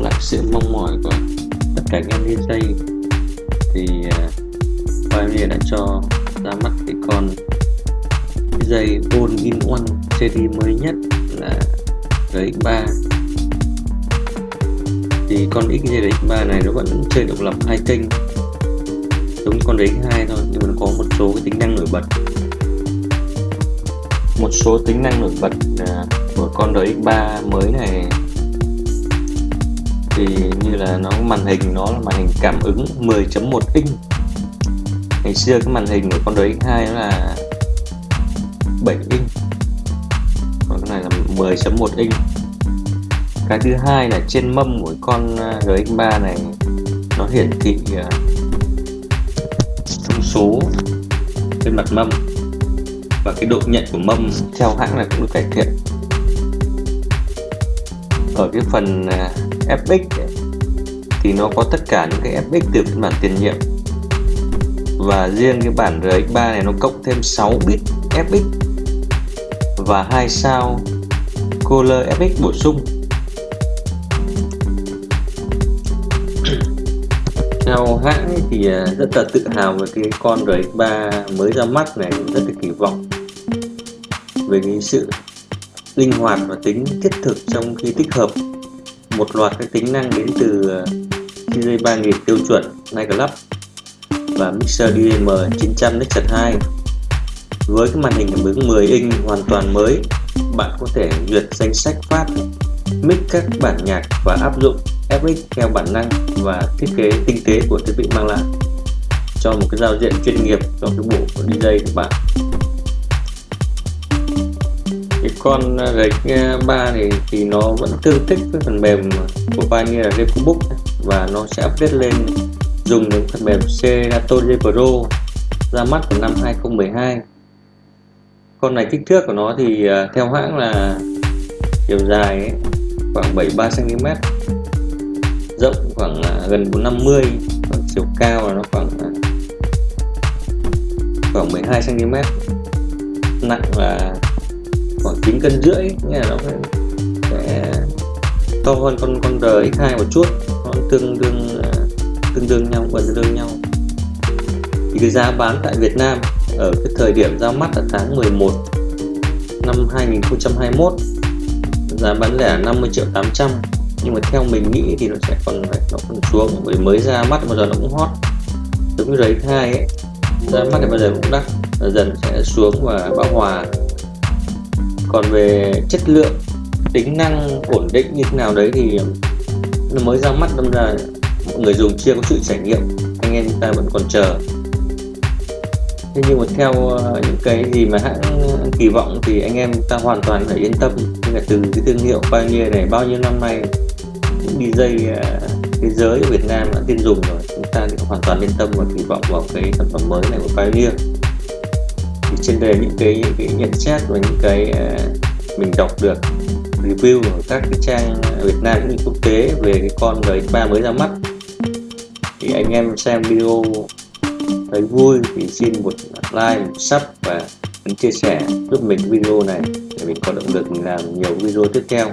đáp lại sự mong mỏi của tất cả các em dây thì uh, đã cho ra mắt cái con dây All in One series mới nhất là RX3 thì con XZ3 này nó vẫn chơi độc lập hai kênh giống con RX2 thôi nhưng mà nó có một số cái tính năng nổi bật. Một số tính năng nổi bật uh, của con RX3 mới này thì như là nó màn hình nó là màn hình cảm ứng 10.1 inch. Ngày xưa cái màn hình của con RX2 nó là 7 inch. Còn cái này là 10.1 inch. Cái thứ hai là trên mâm của con ờ, GX3 này, nó hiển thị ờ, thông số trên mặt mâm và cái độ nhận của mâm theo hãng là cũng được cải thiện. Ở cái phần ờ, fx ấy, thì nó có tất cả những cái FX từ phiên bản tiền nhiệm. Và riêng cái bản RX3 này nó cộng thêm 6 bit FX và hai sao Color FX bổ sung. Theo hãng thì à, rất là tự hào về cái con RX3 mới ra mắt này rất là kỳ vọng về cái sự linh hoạt và tính thiết thực trong khi tích hợp một loạt các tính năng đến từ ờ, CJ 3000 tiêu chuẩn Night Club và Mixer DM 900 Nexus 2 với cái màn hình cảm ứng 10 inch hoàn toàn mới, bạn có thể duyệt danh sách phát mix các bản nhạc và áp dụng FX theo bản năng và thiết kế tinh tế của thiết bị mang lại cho một cái giao diện chuyên nghiệp cho cái bộ của DJ của bạn cái con à, RX 3 à, này thì nó vẫn tương thích với phần mềm của Pioneer là Facebook và nó sẽ update lên dùng đến phần mềm Serato Pro ra mắt vào năm 2012 con này kích thước của nó thì à, theo hãng là chiều dài ấy, khoảng 73 cm rộng khoảng gần 450 còn chiều cao là nó khoảng khoảng 12 cm nặng là 9 cân rưỡi, nghĩa là nó sẽ to hơn con con RX2 một chút. Nó tương đương à, tương đương nhau, gần tương đương nhau. Thì cái giá bán tại Việt Nam ở cái thời điểm ra mắt là tháng 11 năm 2021 giá bán lẻ 50 triệu 800 nhưng mà theo mình nghĩ thì nó sẽ còn nó còn xuống. Bởi mới ra mắt bao giờ nó cũng hot. Giống như đấy hai ấy, ra mắt thì bao giờ cũng đắt. Dần sẽ xuống và bão hòa còn về chất lượng, tính năng ổn định như thế nào đấy thì nó mới ra mắt, đâm ra mọi người dùng chưa có sự trải nghiệm, anh em ta vẫn còn chờ. Thế nhưng mà theo ờ, những cái gì mà hãng kỳ vọng thì anh em ta hoàn toàn phải yên tâm. Như là từ cái thương hiệu Pioneer này bao nhiêu năm nay, những dây ờ, thế giới ở Việt Nam đã tin dùng rồi. Chúng ta thì hoàn toàn yên tâm và kỳ vọng vào cái sản phẩm mới này của Pioneer trên đây những cái, những cái nhận xét và những cái uh, mình đọc được review ở các cái trang Việt Nam cũng như quốc tế về cái con RX3 mới ra mắt. Thì anh em xem video thấy vui thì xin một like một sub và ấn chia sẻ giúp mình video này để mình có động lực làm nhiều video tiếp theo.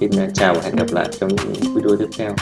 Xin chào và hẹn gặp lại trong những video tiếp theo.